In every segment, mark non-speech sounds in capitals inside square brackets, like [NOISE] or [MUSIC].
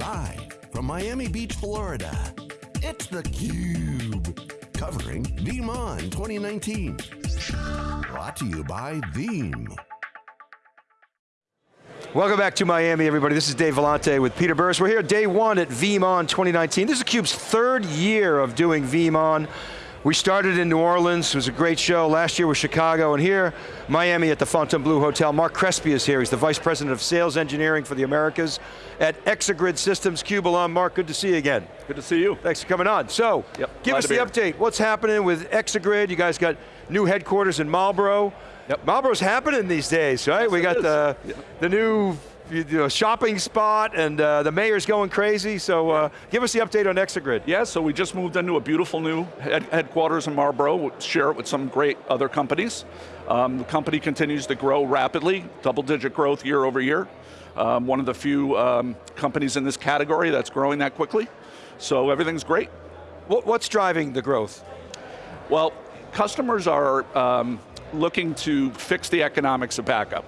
Live from Miami Beach, Florida, it's theCUBE. Covering VeeamON 2019. Brought to you by Veeam. Welcome back to Miami, everybody. This is Dave Vellante with Peter Burris. We're here day one at VeeamON 2019. This is theCUBE's third year of doing VeeamON. We started in New Orleans, it was a great show. Last year was Chicago, and here, Miami at the Fontainebleau Hotel. Mark Crespi is here, he's the Vice President of Sales Engineering for the Americas at Exagrid Systems, CUBE alum. Mark, good to see you again. Good to see you. Thanks for coming on. So, yep, give us the update. What's happening with Exagrid? You guys got new headquarters in Marlboro. Yep. Marlboro's happening these days, right? Yes, we got the, yeah. the new you know, shopping spot and uh, the mayor's going crazy, so uh, give us the update on Exagrid. Yeah, so we just moved into a beautiful new head headquarters in Marlboro, we'll share it with some great other companies. Um, the company continues to grow rapidly, double digit growth year over year. Um, one of the few um, companies in this category that's growing that quickly. So everything's great. What, what's driving the growth? Well, customers are um, looking to fix the economics of backup.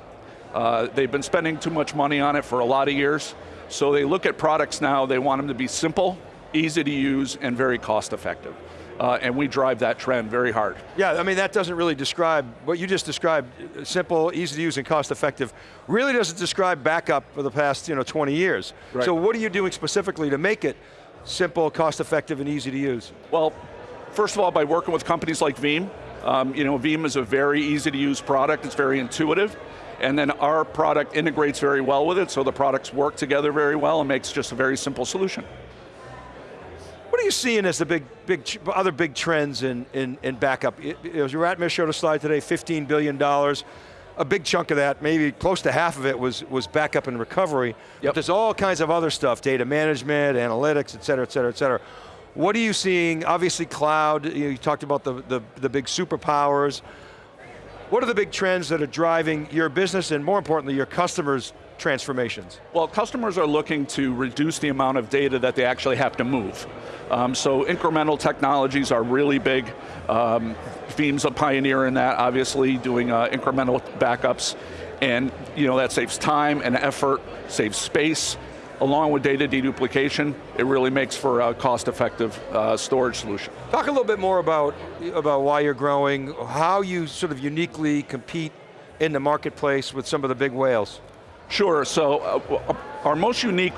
Uh, they've been spending too much money on it for a lot of years, so they look at products now, they want them to be simple, easy to use, and very cost effective. Uh, and we drive that trend very hard. Yeah, I mean that doesn't really describe, what you just described, simple, easy to use and cost effective, really doesn't describe backup for the past you know, 20 years. Right. So what are you doing specifically to make it simple, cost effective, and easy to use? Well, first of all, by working with companies like Veeam, um, you know, Veeam is a very easy to use product, it's very intuitive, and then our product integrates very well with it, so the products work together very well and makes just a very simple solution. What are you seeing as the big, big, other big trends in, in, in backup? As Ratmir showed a slide today, $15 billion. A big chunk of that, maybe close to half of it was, was backup and recovery. Yep. But there's all kinds of other stuff, data management, analytics, et cetera, et cetera, et cetera. What are you seeing, obviously cloud, you, you talked about the, the, the big superpowers. What are the big trends that are driving your business and more importantly, your customers' transformations? Well, customers are looking to reduce the amount of data that they actually have to move. Um, so incremental technologies are really big. Um, Veeam's a pioneer in that, obviously, doing uh, incremental backups. And you know, that saves time and effort, saves space, along with data deduplication, it really makes for a cost-effective uh, storage solution. Talk a little bit more about, about why you're growing, how you sort of uniquely compete in the marketplace with some of the big whales. Sure, so uh, our most unique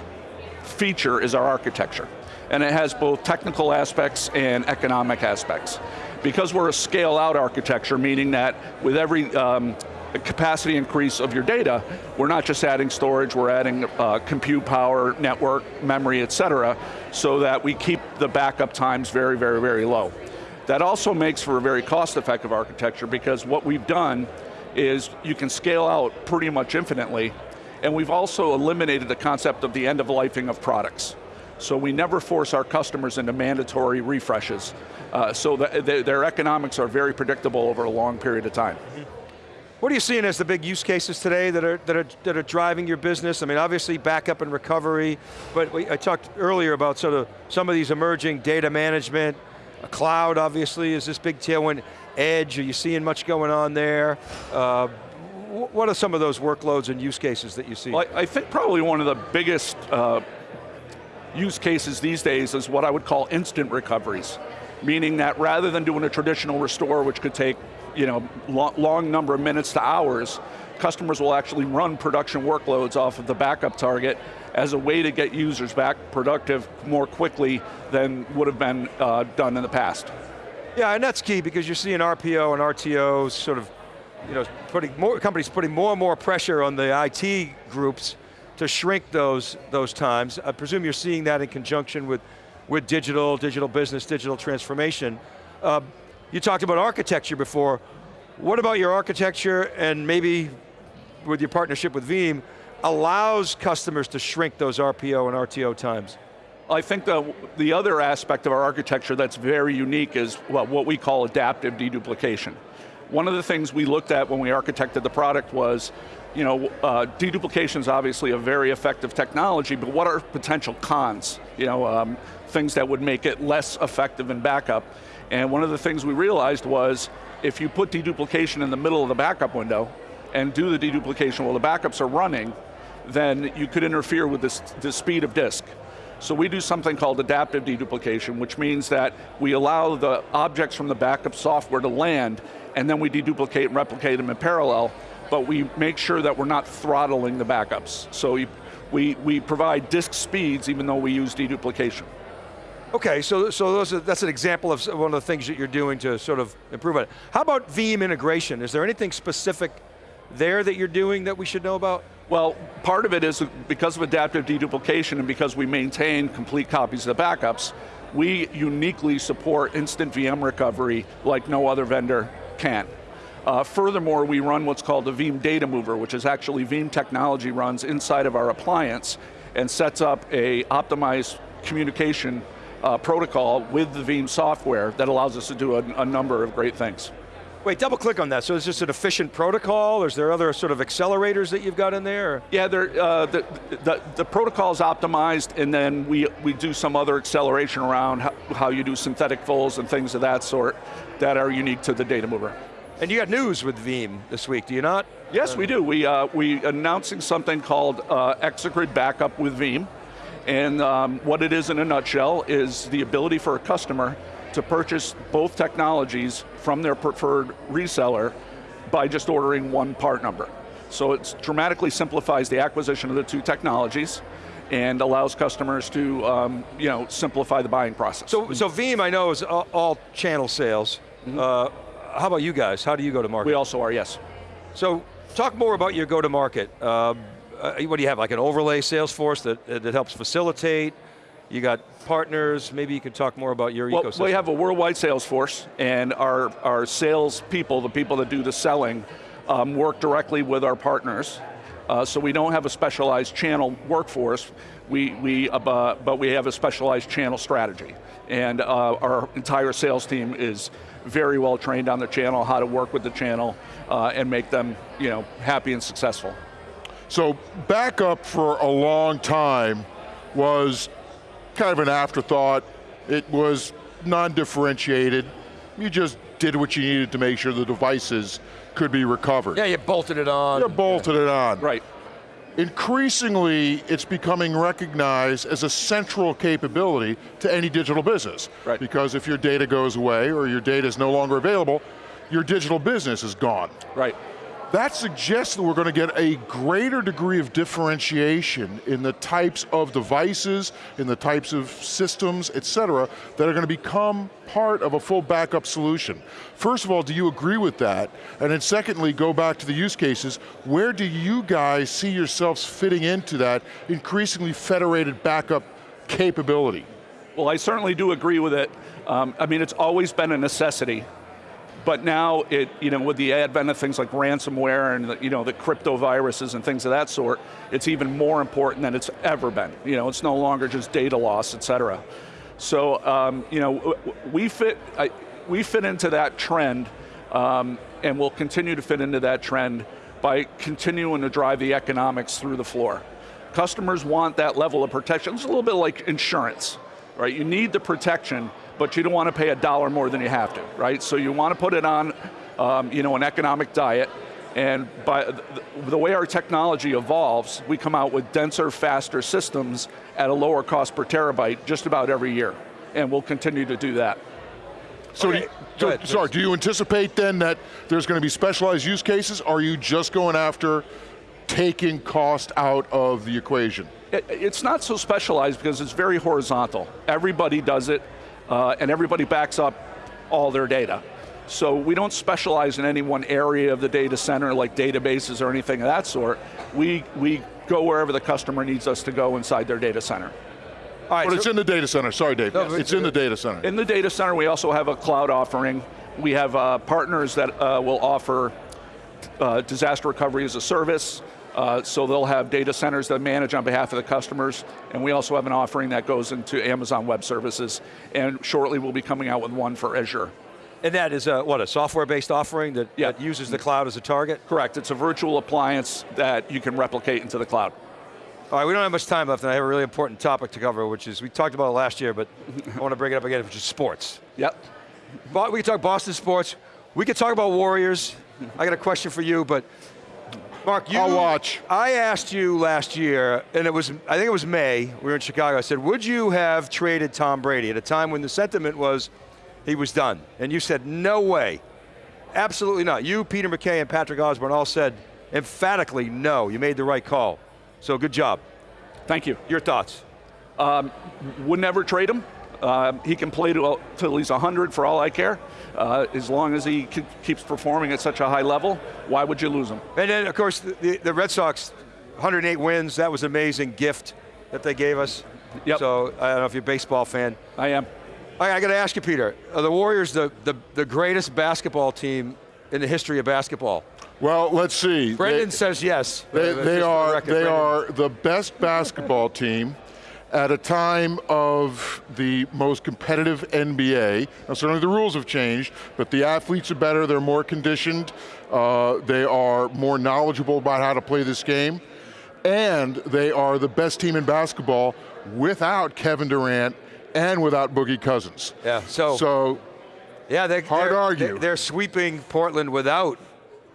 feature is our architecture. And it has both technical aspects and economic aspects. Because we're a scale out architecture, meaning that with every um, capacity increase of your data, we're not just adding storage, we're adding uh, compute power, network, memory, et cetera, so that we keep the backup times very, very, very low. That also makes for a very cost-effective architecture because what we've done is you can scale out pretty much infinitely, and we've also eliminated the concept of the end of lifing of products. So we never force our customers into mandatory refreshes. Uh, so the, their economics are very predictable over a long period of time. Mm -hmm. What are you seeing as the big use cases today that are, that are, that are driving your business? I mean, obviously backup and recovery, but we, I talked earlier about sort of some of these emerging data management, cloud obviously is this big tailwind, edge, are you seeing much going on there? Uh, what are some of those workloads and use cases that you see? Well, I think probably one of the biggest uh, use cases these days is what I would call instant recoveries. Meaning that rather than doing a traditional restore, which could take you know, long, long number of minutes to hours, customers will actually run production workloads off of the backup target as a way to get users back productive more quickly than would have been uh, done in the past. Yeah, and that's key because you're seeing RPO and RTOs sort of, you know, putting more companies putting more and more pressure on the IT groups to shrink those those times. I presume you're seeing that in conjunction with with digital, digital business, digital transformation. Uh, you talked about architecture before. What about your architecture and maybe with your partnership with Veeam allows customers to shrink those RPO and RTO times? I think the, the other aspect of our architecture that's very unique is well, what we call adaptive deduplication. One of the things we looked at when we architected the product was, you know, uh, deduplication is obviously a very effective technology, but what are potential cons? You know, um, things that would make it less effective in backup. And one of the things we realized was, if you put deduplication in the middle of the backup window, and do the deduplication while the backups are running, then you could interfere with this, the speed of disk. So we do something called adaptive deduplication, which means that we allow the objects from the backup software to land, and then we deduplicate and replicate them in parallel, but we make sure that we're not throttling the backups. So we, we, we provide disk speeds even though we use deduplication. Okay, so, so are, that's an example of one of the things that you're doing to sort of improve on it. How about Veeam integration? Is there anything specific there that you're doing that we should know about? Well, part of it is because of adaptive deduplication and because we maintain complete copies of the backups, we uniquely support instant VM recovery like no other vendor can. Uh, furthermore, we run what's called the Veeam Data Mover, which is actually Veeam technology runs inside of our appliance and sets up a optimized communication uh, protocol with the Veeam software that allows us to do a, a number of great things. Wait, double click on that. So is this an efficient protocol, or is there other sort of accelerators that you've got in there? Yeah, uh, the, the, the, protocol is optimized, and then we, we do some other acceleration around how, how you do synthetic fulls and things of that sort that are unique to the data mover. And you got news with Veeam this week, do you not? Yes, uh, we do. We, uh, we announcing something called uh, Exagrid Backup with Veeam. And um, what it is in a nutshell is the ability for a customer to purchase both technologies from their preferred reseller by just ordering one part number. So it dramatically simplifies the acquisition of the two technologies and allows customers to um, you know, simplify the buying process. So, so Veeam, I know, is all, all channel sales. Mm -hmm. uh, how about you guys? How do you go to market? We also are, yes. So, talk more about your go to market. Uh, uh, what do you have, like an overlay sales force that, that helps facilitate? You got partners, maybe you could talk more about your well, ecosystem. We have a worldwide sales force, and our, our sales people, the people that do the selling, um, work directly with our partners. Uh, so we don't have a specialized channel workforce, we, we, uh, but we have a specialized channel strategy. And uh, our entire sales team is very well trained on the channel, how to work with the channel, uh, and make them you know, happy and successful. So backup for a long time was kind of an afterthought. It was non-differentiated. You just did what you needed to make sure the devices could be recovered. Yeah, you bolted it on. You bolted yeah. it on. Right. Increasingly, it's becoming recognized as a central capability to any digital business. Right. Because if your data goes away or your data is no longer available, your digital business is gone. Right. That suggests that we're going to get a greater degree of differentiation in the types of devices, in the types of systems, et cetera, that are going to become part of a full backup solution. First of all, do you agree with that? And then secondly, go back to the use cases, where do you guys see yourselves fitting into that increasingly federated backup capability? Well, I certainly do agree with it. Um, I mean, it's always been a necessity but now, it, you know, with the advent of things like ransomware and the, you know, the crypto viruses and things of that sort, it's even more important than it's ever been. You know, it's no longer just data loss, et cetera. So, um, you know, we fit, I, we fit into that trend um, and we'll continue to fit into that trend by continuing to drive the economics through the floor. Customers want that level of protection. It's a little bit like insurance, right? You need the protection, but you don't want to pay a dollar more than you have to, right? So you want to put it on um, you know, an economic diet, and by the way our technology evolves, we come out with denser, faster systems at a lower cost per terabyte just about every year. And we'll continue to do that. So, okay. do you, so sorry, do you anticipate then that there's going to be specialized use cases? Are you just going after taking cost out of the equation? It, it's not so specialized because it's very horizontal. Everybody does it uh, and everybody backs up all their data. So we don't specialize in any one area of the data center like databases or anything of that sort. We, we go wherever the customer needs us to go inside their data center. All right, but so it's in the data center, sorry Dave. No, it's in the data center. In the data center we also have a cloud offering. We have uh, partners that uh, will offer uh, disaster recovery as a service, uh, so they'll have data centers that manage on behalf of the customers, and we also have an offering that goes into Amazon Web Services, and shortly we'll be coming out with one for Azure. And that is a, what, a software-based offering that, yeah. that uses the cloud as a target? Correct, it's a virtual appliance that you can replicate into the cloud. All right, we don't have much time left, and I have a really important topic to cover, which is, we talked about it last year, but I want to bring it up again, which is sports. [LAUGHS] Yep. We can talk Boston sports, we could talk about Warriors. [LAUGHS] I got a question for you, but Mark, you, I'll watch. I asked you last year, and it was, I think it was May, we were in Chicago, I said, would you have traded Tom Brady at a time when the sentiment was he was done? And you said, no way. Absolutely not. You, Peter McKay, and Patrick Osborne all said emphatically no. You made the right call. So good job. Thank you. Your thoughts? Um, would never trade him. Uh, he can play till, till he's 100 for all I care. Uh, as long as he keeps performing at such a high level, why would you lose him? And then, of course, the, the, the Red Sox, 108 wins. That was an amazing gift that they gave us. Yep. So I don't know if you're a baseball fan. I am. I, I got to ask you, Peter. Are the Warriors the, the, the greatest basketball team in the history of basketball? Well, let's see. Brendan They- says yes. They, Uh, just for they are record, they Brendan. are the best basketball team at a time of the most competitive NBA. Now, certainly the rules have changed, but the athletes are better. They're more conditioned. Uh, they are more knowledgeable about how to play this game, and they are the best team in basketball without Kevin Durant and without Boogie Cousins. Yeah, so- so Yeah, they, Hard they're, argue. They're, they're sweeping Portland without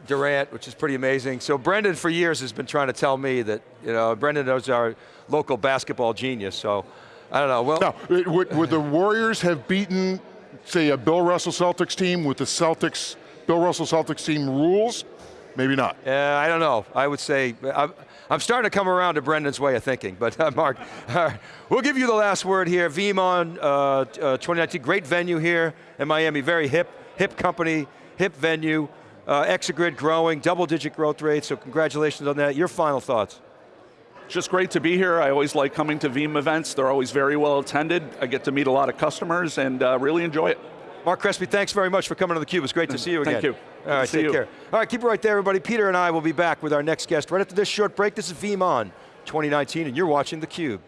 Durant, which is pretty amazing. So Brendan, for years, has been trying to tell me that you know Brendan is our local basketball genius. So I don't know. Well, Now, it- would, would the Warriors have beaten, say, a Bill Russell Celtics team with the Celtics, Bill Russell Celtics team rules? Maybe not. Uh, I don't know. I would say I'm, I'm starting to come around to Brendan's way of thinking. But uh, Mark, [LAUGHS] right. we'll give you the last word here. VeeamON uh, uh, 2019, great venue here in Miami. Very hip, hip company, hip venue. Uh, Exagrid growing, double-digit growth rate. So congratulations on that. Your final thoughts. Just great to be here. I always like coming to Veeam events. They're always very well attended. I get to meet a lot of customers and uh, really enjoy it. Mark Crespi, thanks very much for coming to theCUBE. It's great to see you again. Thank you. All right, see take you. care. All right, keep it right there, everybody. Peter and I will be back with our next guest right after this short break. This is VeeamON 2019, and you're watching theCUBE.